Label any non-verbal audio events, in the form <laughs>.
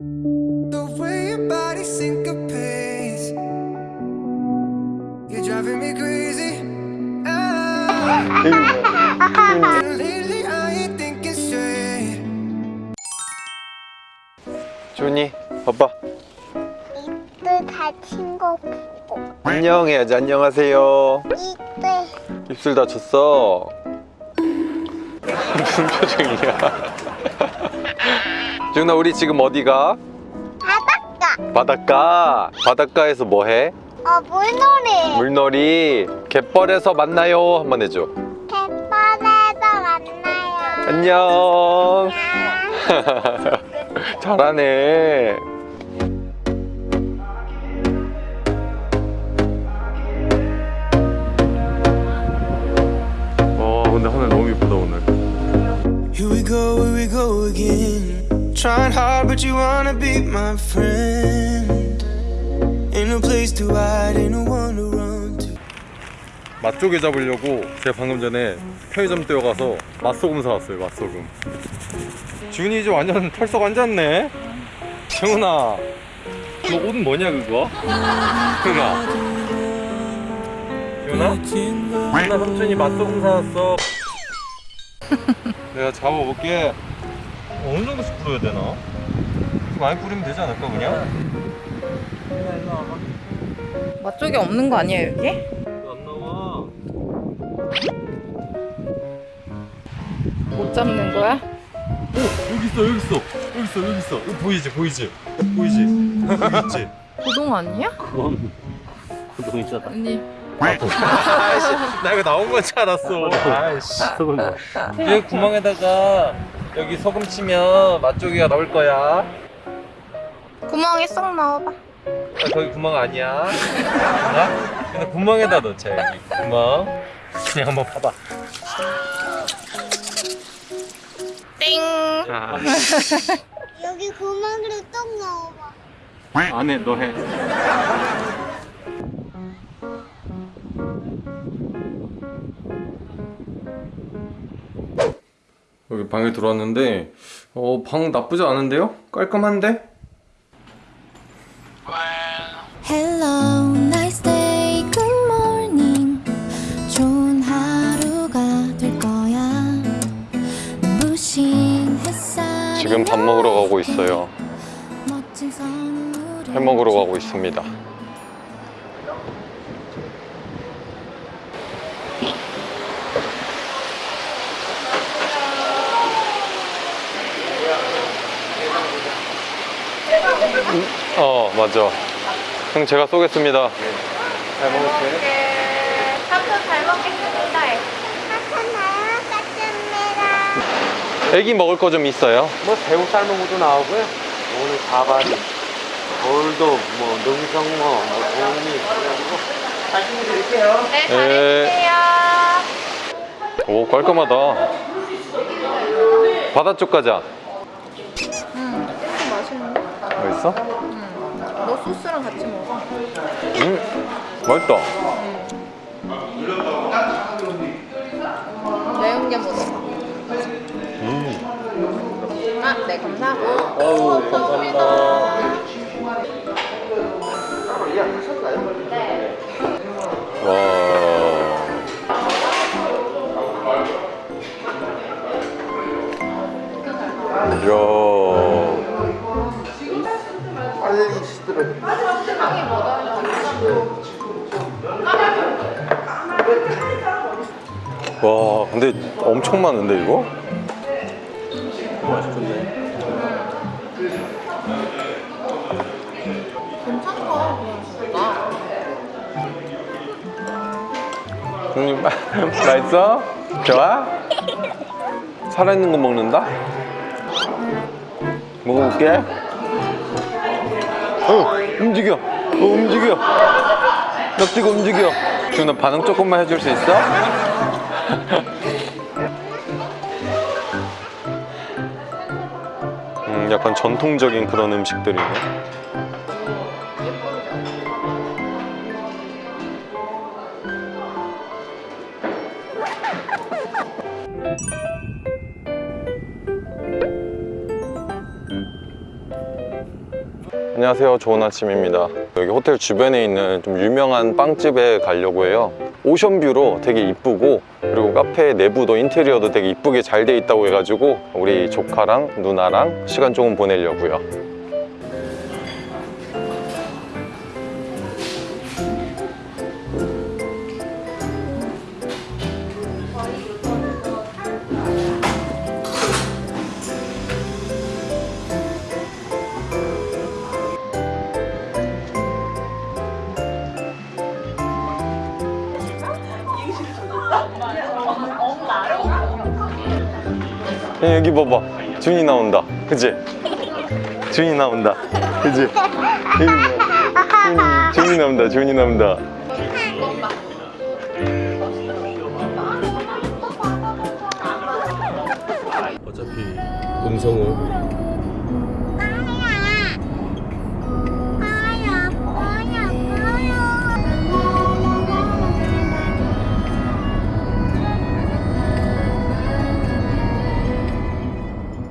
The way your body syncopates, you're driving me crazy. Ah, lately I ain't thinking straight. 준이 봐봐 이때 다친 거 보고 안녕 해야지 안녕하세요 이때 입술 다쳤어 무슨 표정이야 준아 우리 지금 어디가? 바닷가. 바닷가. 바닷가에서 뭐해? 어 물놀이. 물놀이. 갯벌에서 만나요. 한번 해줘. 갯벌에서 만나요. 안녕. 안녕. <laughs> 잘하네. 와 근데 하늘 너무 예쁘다 오늘 Trying hard, but you wanna be my friend. Ain't no place to hide, ain't no one to run to. 맛조개 잡으려고 제가 방금 전에 편의점 뛰어가서 맛소금 사왔어요 맛소금 지훈이 이제 완전 털썩 앉았네 지훈아 너 옷은 뭐냐 그거? 지훈아 지훈아? 지훈아 삼촌이 맛소금 사왔어 <laughs> 내가 잡아볼게 어느 정도씩 뿌려야 되나? 많이 뿌리면 되지 않을까 그냥? 맛쪽이 없는 거 아니에요 여기? 안 나와 못 잡는 거야? 오 여기 있어 여기 있어 여기 있어 여기 있어 이거 보이지 보이지 보이지 여기 있지 고동 아니야? 그건 고동이잖아. 언니 아이씨 나 이거 나온 건줄 알았어 아이씨 소금 넣어. 이 구멍에다가 여기 소금 치면 맛조개가 나올 거야. 구멍에 쏙 넣어봐. 아, 거기 구멍 아니야. 나? 근데 구멍에다 넣자 여기. 구멍. 그냥 한번 봐봐. 띵 아, <laughs> 여기 구멍으로 똥 넣어봐. 안에 너 해. 여기 방에 들어왔는데 어, 방 나쁘지 않은데요? 깔끔한데? Hello, nice day, good morning. 좋은 하루가 될 거야. 눈부신 햇살. 지금 밥 먹으러 가고 있어요 회 먹으러 가고 있습니다 어 맞아 형 제가 쏘겠습니다 잘 먹을게 삼촌 잘 먹겠습니다 애기 먹을 거 좀 있어요? 뭐 새우 삶은 것도 나오고요. 오늘 가바리, 돌도, 뭐 능성어, 뭐 도우미 그래가지고 거 드릴게요. 네 네. 잘해주세요 오 깔끔하다 바다 쪽 가자 응 맛있는데? 맛있어? 너 소스랑 같이 먹어 음 맛있다 매운 게 먹어 음 아네 감사하고 어우, 감사합니다. 와. 이야. 와, 근데 엄청 많은데 이거? 맛있던데. 괜찮다 형님 <laughs> 맛있어? 좋아? 살아있는 거 먹는다? 먹어볼게. 어, 움직여. 어, 움직여. 납치가 움직여. 지훈아 반응 조금만 해줄 수 있어? <laughs> 음, 약간 전통적인 그런 음식들이네. 안녕하세요. 좋은 아침입니다. 여기 호텔 주변에 있는 좀 유명한 빵집에 가려고 해요. 오션뷰로 되게 이쁘고 그리고 카페 내부도 인테리어도 되게 이쁘게 잘 돼 있다고 해가지고 우리 조카랑 누나랑 시간 조금 보내려고요. 야, 여기 봐봐. 준이 나온다. 그치? 준이 나온다. 그치? 준이 나온다. 준이 나온다. 어차피 음성은